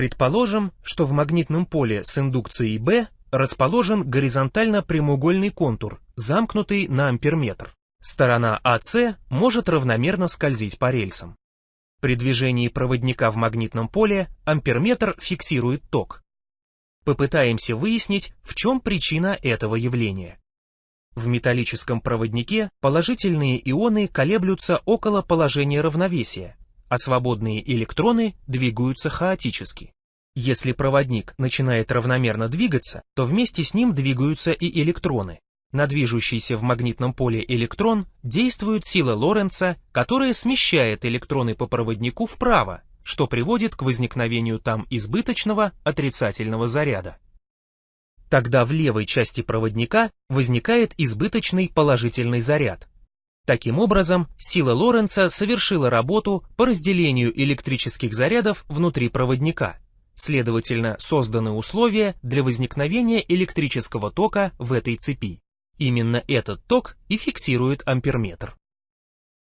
Предположим, что в магнитном поле с индукцией B расположен горизонтально прямоугольный контур, замкнутый на амперметр. Сторона АС может равномерно скользить по рельсам. При движении проводника в магнитном поле амперметр фиксирует ток. Попытаемся выяснить, в чем причина этого явления. В металлическом проводнике положительные ионы колеблются около положения равновесия, а свободные электроны двигаются хаотически. Если проводник начинает равномерно двигаться, то вместе с ним двигаются и электроны. На движущийся в магнитном поле электрон действует сила Лоренца, которая смещает электроны по проводнику вправо, что приводит к возникновению там избыточного отрицательного заряда. Тогда в левой части проводника возникает избыточный положительный заряд. Таким образом, сила Лоренца совершила работу по разделению электрических зарядов внутри проводника. Следовательно, созданы условия для возникновения электрического тока в этой цепи. Именно этот ток и фиксирует амперметр.